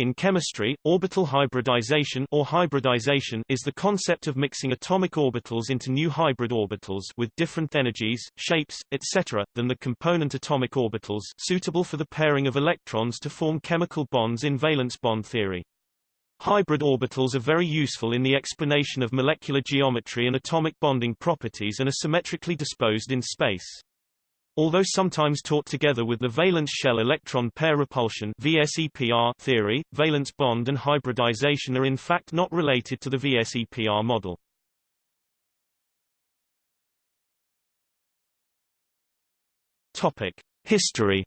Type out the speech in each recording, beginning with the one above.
In chemistry, orbital hybridization or hybridization is the concept of mixing atomic orbitals into new hybrid orbitals with different energies, shapes, etc., than the component atomic orbitals suitable for the pairing of electrons to form chemical bonds in valence bond theory. Hybrid orbitals are very useful in the explanation of molecular geometry and atomic bonding properties and are symmetrically disposed in space. Although sometimes taught together with the valence shell electron pair repulsion VSEPR theory, valence bond and hybridization are in fact not related to the VSEPR model. Topic: History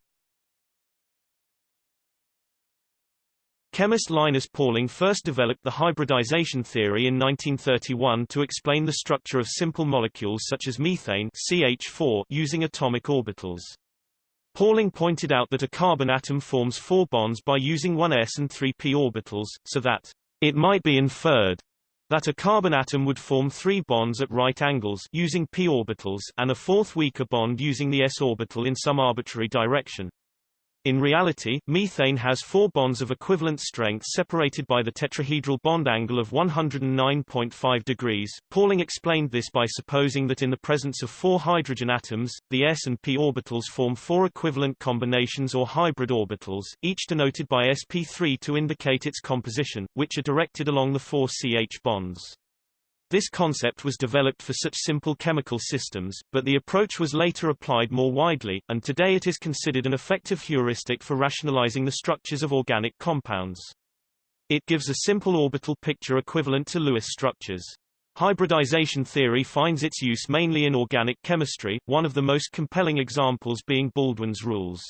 Chemist Linus Pauling first developed the hybridization theory in 1931 to explain the structure of simple molecules such as methane CH4 using atomic orbitals. Pauling pointed out that a carbon atom forms four bonds by using one s and three p orbitals, so that it might be inferred that a carbon atom would form three bonds at right angles using p orbitals and a fourth weaker bond using the s orbital in some arbitrary direction. In reality, methane has four bonds of equivalent strength separated by the tetrahedral bond angle of 109.5 degrees. Pauling explained this by supposing that in the presence of four hydrogen atoms, the s and p orbitals form four equivalent combinations or hybrid orbitals, each denoted by sp3 to indicate its composition, which are directed along the four CH bonds. This concept was developed for such simple chemical systems, but the approach was later applied more widely, and today it is considered an effective heuristic for rationalizing the structures of organic compounds. It gives a simple orbital picture equivalent to Lewis structures. Hybridization theory finds its use mainly in organic chemistry, one of the most compelling examples being Baldwin's rules.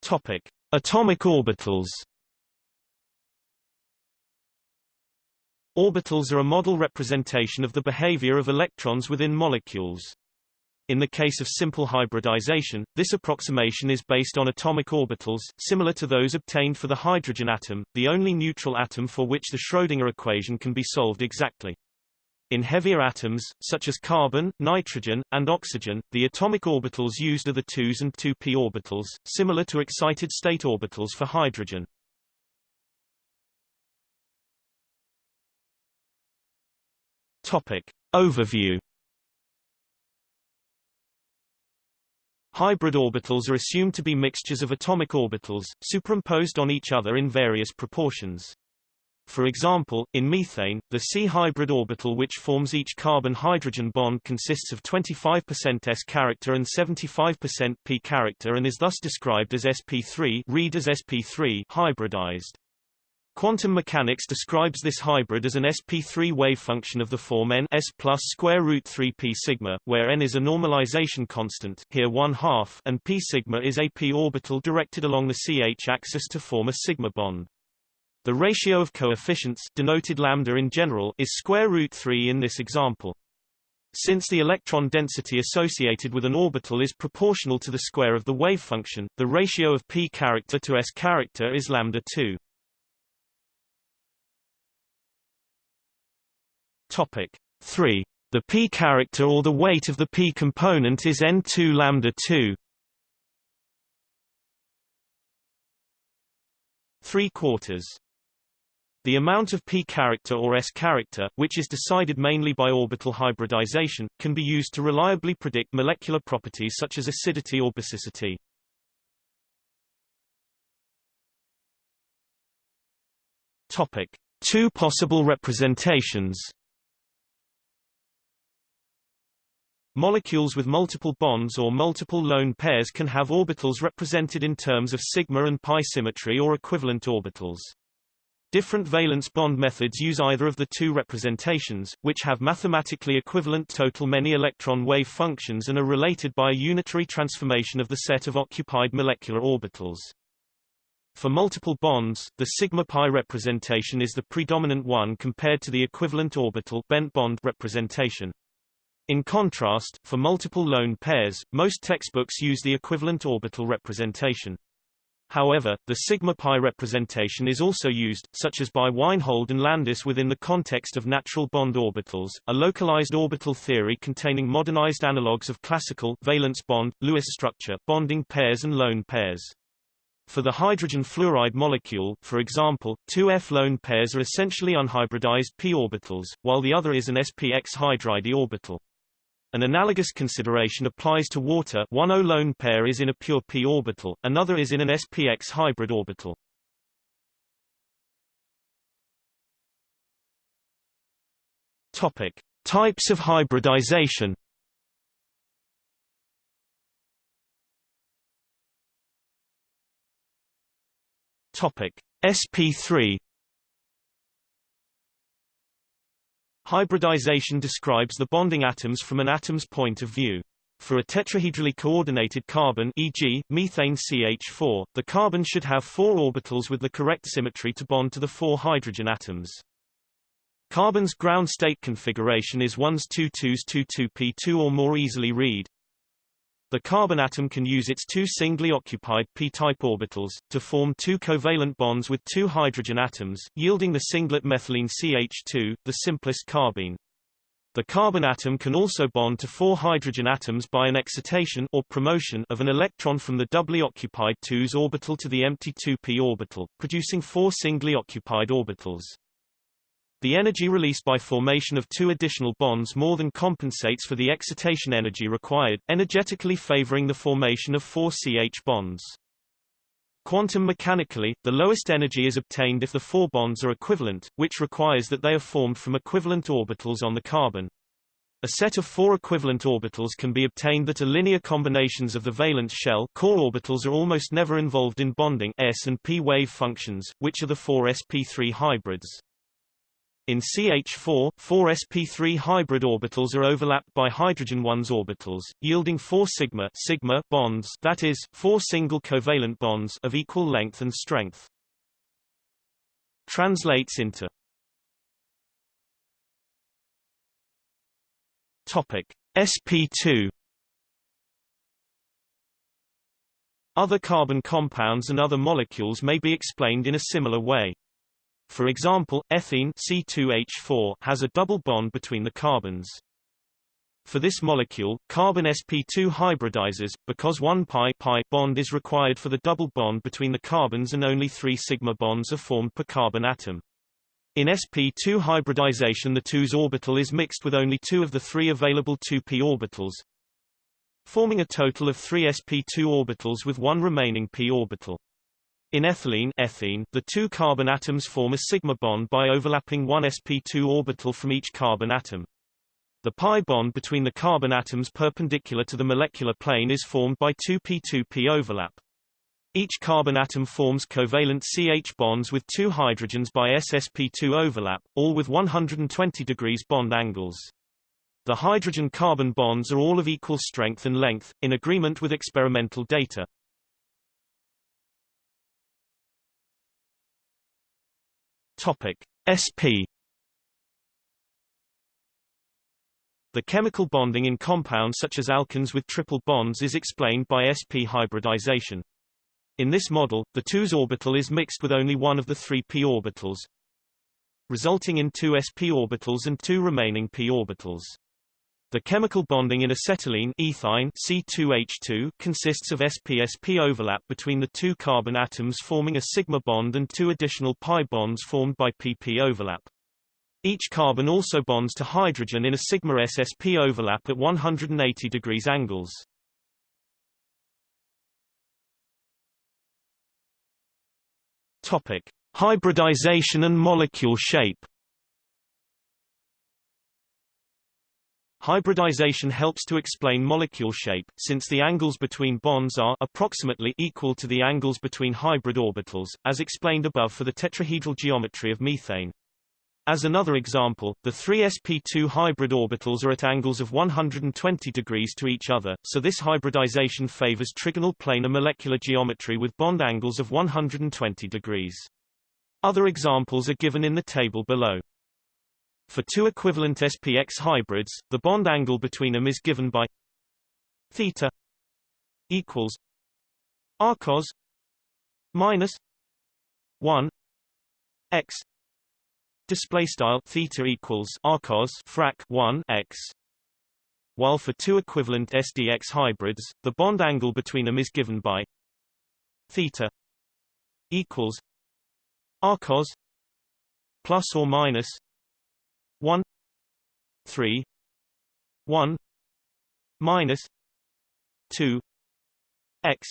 Topic: Atomic orbitals. Orbitals are a model representation of the behavior of electrons within molecules. In the case of simple hybridization, this approximation is based on atomic orbitals, similar to those obtained for the hydrogen atom, the only neutral atom for which the Schrödinger equation can be solved exactly. In heavier atoms, such as carbon, nitrogen, and oxygen, the atomic orbitals used are the 2s and 2p orbitals, similar to excited state orbitals for hydrogen. Topic. Overview Hybrid orbitals are assumed to be mixtures of atomic orbitals, superimposed on each other in various proportions. For example, in methane, the C-hybrid orbital which forms each carbon-hydrogen bond consists of 25% S character and 75% P character and is thus described as sp3 read as sp3 hybridized. Quantum mechanics describes this hybrid as an sp3 wave function of the form n s plus square root 3 p sigma, where n is a normalization constant here one half and p sigma is a p orbital directed along the ch axis to form a sigma bond. The ratio of coefficients denoted lambda in general is square root 3 in this example. Since the electron density associated with an orbital is proportional to the square of the wave function, the ratio of p character to s character is lambda 2. Topic 3. The p character or the weight of the p component is n2 lambda 2. 3 quarters. The amount of p character or s character, which is decided mainly by orbital hybridization, can be used to reliably predict molecular properties such as acidity or basicity. Topic: Two possible representations. Molecules with multiple bonds or multiple lone pairs can have orbitals represented in terms of sigma and pi symmetry or equivalent orbitals. Different valence bond methods use either of the two representations, which have mathematically equivalent total many electron wave functions and are related by a unitary transformation of the set of occupied molecular orbitals. For multiple bonds, the sigma pi representation is the predominant one compared to the equivalent orbital bent bond representation. In contrast, for multiple lone pairs, most textbooks use the equivalent orbital representation. However, the sigma pi representation is also used, such as by Weinhold and Landis within the context of natural bond orbitals, a localized orbital theory containing modernized analogues of classical valence bond, Lewis structure, bonding pairs and lone pairs. For the hydrogen fluoride molecule, for example, two F lone pairs are essentially unhybridized p orbitals, while the other is an sp-x hybrid orbital. An analogous consideration applies to water one O lone pair is in a pure p orbital, another is in an sp-x hybrid orbital. Topic. Types of hybridization Topic: SP3 Hybridization describes the bonding atoms from an atom's point of view. For a tetrahedrally coordinated carbon e.g., methane CH4, the carbon should have four orbitals with the correct symmetry to bond to the four hydrogen atoms. Carbon's ground state configuration is 1s 2 2s 2 2p2 or more easily read. The carbon atom can use its two singly occupied p-type orbitals, to form two covalent bonds with two hydrogen atoms, yielding the singlet methylene CH2, the simplest carbene. The carbon atom can also bond to four hydrogen atoms by an excitation or promotion of an electron from the doubly occupied 2s orbital to the empty 2p orbital, producing four singly occupied orbitals. The energy released by formation of two additional bonds more than compensates for the excitation energy required, energetically favoring the formation of four CH bonds. Quantum mechanically, the lowest energy is obtained if the four bonds are equivalent, which requires that they are formed from equivalent orbitals on the carbon. A set of four equivalent orbitals can be obtained that are linear combinations of the valence shell core orbitals are almost never involved in bonding s and p wave functions, which are the four sp3 hybrids. In CH4, four sp3 hybrid orbitals are overlapped by hydrogen 1s orbitals, yielding four sigma, sigma bonds that is, four single covalent bonds of equal length and strength. Translates into Topic sp2 Other carbon compounds and other molecules may be explained in a similar way. For example, ethene C2H4 has a double bond between the carbons. For this molecule, carbon sp2 hybridizes, because one pi pi bond is required for the double bond between the carbons and only three sigma bonds are formed per carbon atom. In sp2 hybridization the 2s orbital is mixed with only two of the three available 2p orbitals, forming a total of three sp2 orbitals with one remaining p orbital. In ethylene ethene, the two carbon atoms form a sigma bond by overlapping one sp2 orbital from each carbon atom. The pi bond between the carbon atoms perpendicular to the molecular plane is formed by 2p2p overlap. Each carbon atom forms covalent CH bonds with two hydrogens by ssp2 overlap, all with 120 degrees bond angles. The hydrogen-carbon bonds are all of equal strength and length, in agreement with experimental data. Topic: SP The chemical bonding in compounds such as alkynes with triple bonds is explained by sp hybridization. In this model, the 2s orbital is mixed with only one of the three p orbitals, resulting in two sp orbitals and two remaining p orbitals. The chemical bonding in acetylene ethyne C2H2 consists of sp-sp overlap between the two carbon atoms forming a sigma bond and two additional pi bonds formed by pp overlap. Each carbon also bonds to hydrogen in a sigma ssp overlap at 180 degrees angles. Topic: Hybridization and molecule shape. Hybridization helps to explain molecule shape, since the angles between bonds are approximately equal to the angles between hybrid orbitals, as explained above for the tetrahedral geometry of methane. As another example, the three sp2 hybrid orbitals are at angles of 120 degrees to each other, so this hybridization favors trigonal planar molecular geometry with bond angles of 120 degrees. Other examples are given in the table below. For two equivalent SPX hybrids, the bond angle between them is given by theta equals r cos minus 1 x display style theta equals arcos frac 1 x. While for two equivalent SDX hybrids, the bond angle between them is given by theta equals arcos plus or minus 1 3 1 minus 2 x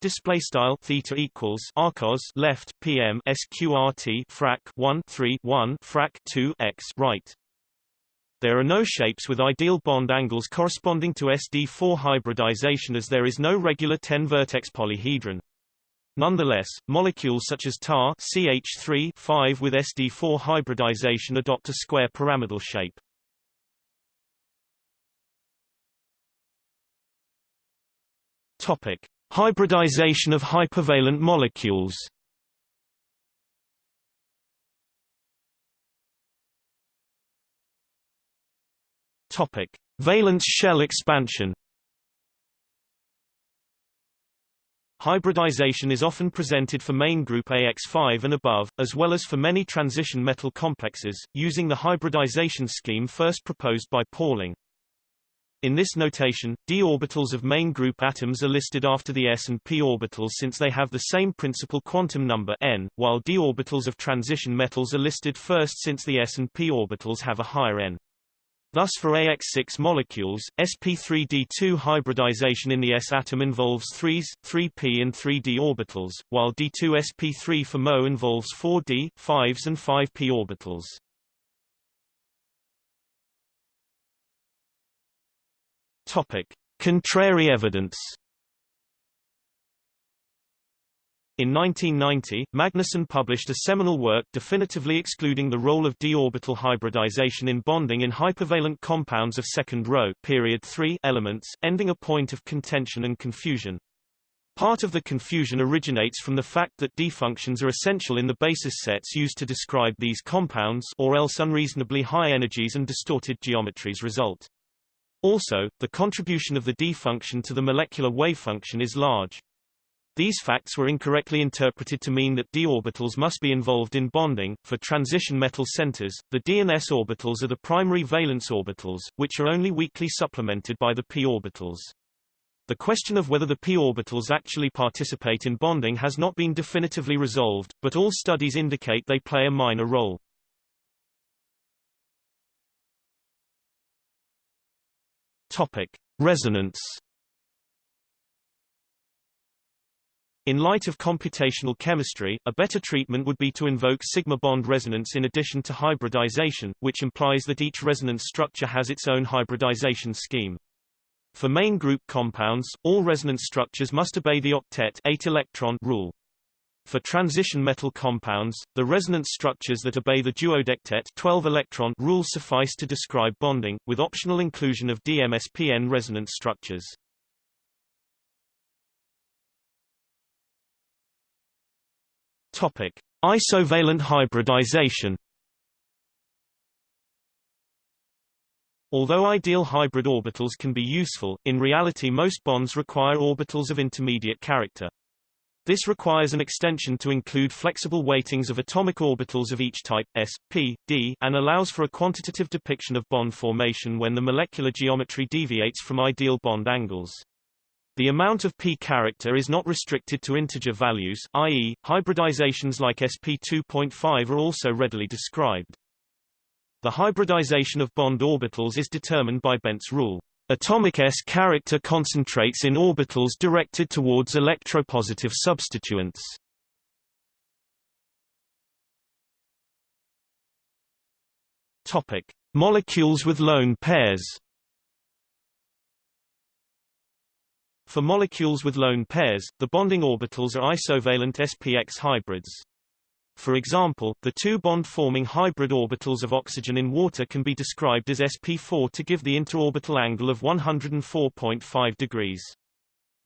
display style theta equals arcos left pm sqrt frac 1 3 1 frac 2 x right there are no shapes with ideal bond angles corresponding to SD4 hybridization as there is no regular 10-vertex polyhedron. Nonetheless, molecules such as tar CH3 5 with SD4 hybridization adopt a square pyramidal shape. Topic: Hybridization of hypervalent molecules. Topic: Valence shell expansion. Hybridization is often presented for main group AX5 and above, as well as for many transition metal complexes, using the hybridization scheme first proposed by Pauling. In this notation, d orbitals of main group atoms are listed after the s and p orbitals since they have the same principal quantum number n, while d orbitals of transition metals are listed first since the s and p orbitals have a higher n. Thus for AX6 molecules, sp3d2 hybridization in the s atom involves 3s, 3p and 3d orbitals, while d2sp3 for Mo involves 4d, 5s and 5p orbitals. Topic: Contrary evidence In 1990, Magnusson published a seminal work definitively excluding the role of d-orbital hybridization in bonding in hypervalent compounds of second row period 3 elements, ending a point of contention and confusion. Part of the confusion originates from the fact that d-functions are essential in the basis sets used to describe these compounds or else unreasonably high energies and distorted geometries result. Also, the contribution of the d-function to the molecular wave function is large. These facts were incorrectly interpreted to mean that d orbitals must be involved in bonding. For transition metal centers, the d and s orbitals are the primary valence orbitals, which are only weakly supplemented by the p orbitals. The question of whether the p orbitals actually participate in bonding has not been definitively resolved, but all studies indicate they play a minor role. Topic: Resonance In light of computational chemistry, a better treatment would be to invoke sigma bond resonance in addition to hybridization, which implies that each resonance structure has its own hybridization scheme. For main group compounds, all resonance structures must obey the octet 8 electron rule. For transition metal compounds, the resonance structures that obey the duodectet 12 electron rule suffice to describe bonding, with optional inclusion of DMSPN resonance structures. Topic: Isovalent hybridization. Although ideal hybrid orbitals can be useful, in reality most bonds require orbitals of intermediate character. This requires an extension to include flexible weightings of atomic orbitals of each type, s, p, d, and allows for a quantitative depiction of bond formation when the molecular geometry deviates from ideal bond angles. The amount of p character is not restricted to integer values, i.e., hybridizations like sp2.5 are also readily described. The hybridization of bond orbitals is determined by Bent's rule. Atomic S character concentrates in orbitals directed towards electropositive substituents. Topic: Molecules with lone pairs. For molecules with lone pairs, the bonding orbitals are isovalent SPX hybrids. For example, the two bond-forming hybrid orbitals of oxygen in water can be described as sp4 to give the interorbital angle of 104.5 degrees.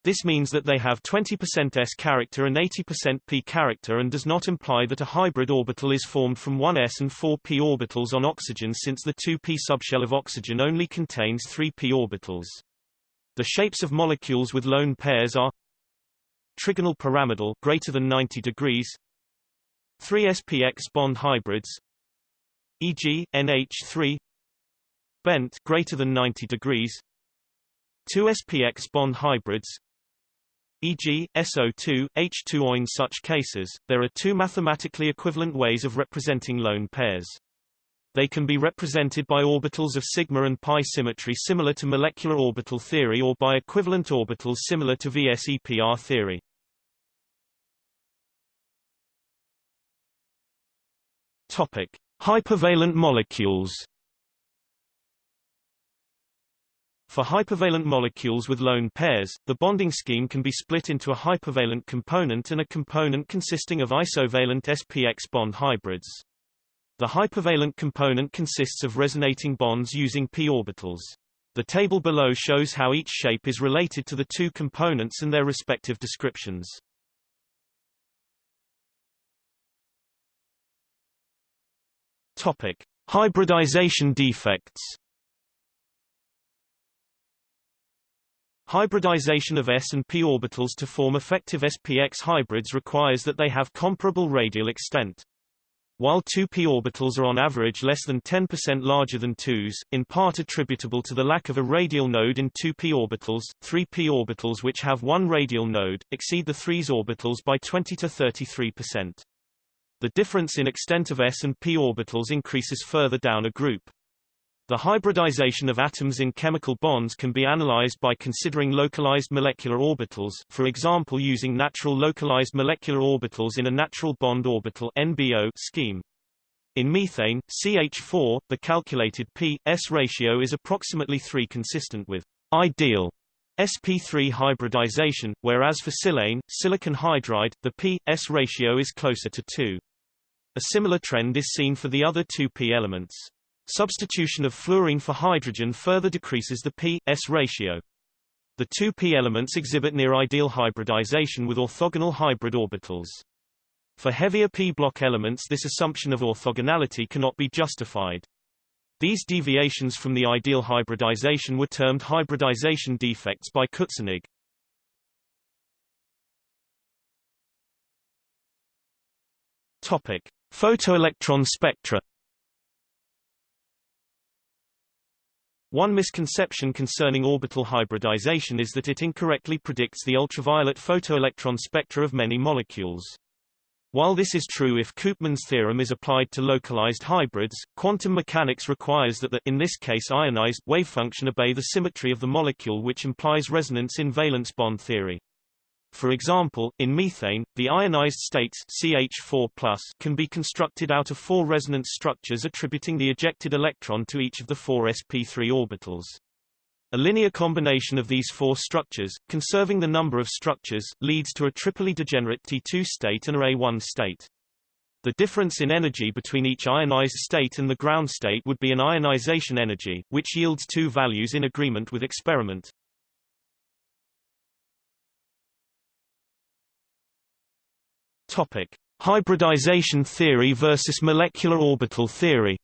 This means that they have 20% s character and 80% p character and does not imply that a hybrid orbital is formed from one s and four p orbitals on oxygen since the 2p subshell of oxygen only contains 3p orbitals. The shapes of molecules with lone pairs are trigonal pyramidal greater than 90 degrees 3 SPX bond hybrids e.g. NH3 bent greater than 90 degrees 2 SPX bond hybrids e.g., SO2, H2O. In such cases, there are two mathematically equivalent ways of representing lone pairs. They can be represented by orbitals of sigma and pi symmetry similar to molecular orbital theory or by equivalent orbitals similar to VSEPR theory. Topic: Hypervalent molecules. For hypervalent molecules with lone pairs, the bonding scheme can be split into a hypervalent component and a component consisting of isovalent SPX bond hybrids. The hypervalent component consists of resonating bonds using p orbitals. The table below shows how each shape is related to the two components and their respective descriptions. Topic: Hybridization defects. Hybridization of s and p orbitals to form effective SPX hybrids requires that they have comparable radial extent. While 2p orbitals are on average less than 10% larger than 2s, in part attributable to the lack of a radial node in 2p orbitals, 3p orbitals which have one radial node, exceed the 3s orbitals by 20 to 33%. The difference in extent of s and p orbitals increases further down a group. The hybridization of atoms in chemical bonds can be analyzed by considering localized molecular orbitals, for example using natural localized molecular orbitals in a natural bond orbital NBO scheme. In methane, CH4, the calculated p-s ratio is approximately 3 consistent with ideal sp3 hybridization, whereas for silane, silicon hydride, the p-s ratio is closer to 2. A similar trend is seen for the other two p elements. Substitution of fluorine for hydrogen further decreases the p-s ratio. The two p elements exhibit near-ideal hybridization with orthogonal hybrid orbitals. For heavier p-block elements this assumption of orthogonality cannot be justified. These deviations from the ideal hybridization were termed hybridization defects by Kutzelnigg. Topic: Photoelectron spectra One misconception concerning orbital hybridization is that it incorrectly predicts the ultraviolet photoelectron spectra of many molecules. While this is true if Koopmans' theorem is applied to localized hybrids, quantum mechanics requires that the in this case ionized wavefunction obey the symmetry of the molecule which implies resonance in valence bond theory. For example, in methane, the ionized states CH4+ can be constructed out of four resonance structures attributing the ejected electron to each of the four sp3 orbitals. A linear combination of these four structures, conserving the number of structures, leads to a triply degenerate T2 state and a A1 state. The difference in energy between each ionized state and the ground state would be an ionization energy, which yields two values in agreement with experiment. Topic: Hybridization theory versus molecular orbital theory.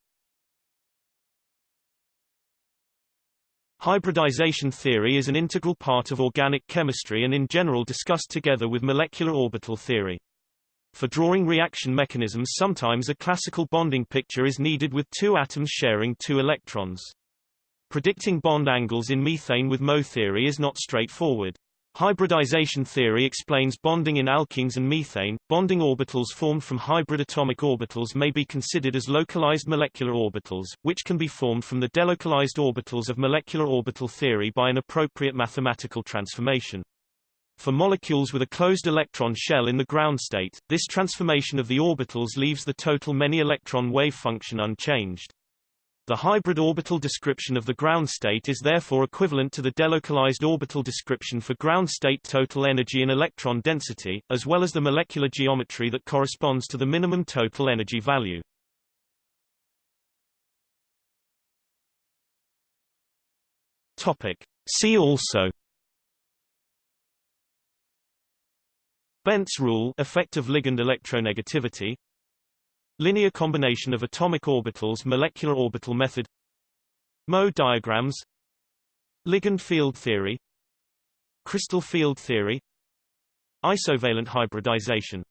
Hybridization theory is an integral part of organic chemistry and in general discussed together with molecular orbital theory. For drawing reaction mechanisms sometimes a classical bonding picture is needed with two atoms sharing two electrons. Predicting bond angles in methane with Mo theory is not straightforward. Hybridization theory explains bonding in alkenes and methane. Bonding orbitals formed from hybrid atomic orbitals may be considered as localized molecular orbitals, which can be formed from the delocalized orbitals of molecular orbital theory by an appropriate mathematical transformation. For molecules with a closed electron shell in the ground state, this transformation of the orbitals leaves the total many-electron wave function unchanged. The hybrid orbital description of the ground state is therefore equivalent to the delocalized orbital description for ground state total energy and electron density, as well as the molecular geometry that corresponds to the minimum total energy value. Topic. See also Bent's rule effect of ligand electronegativity Linear combination of atomic orbitals molecular orbital method Mo diagrams Ligand field theory Crystal field theory Isovalent hybridization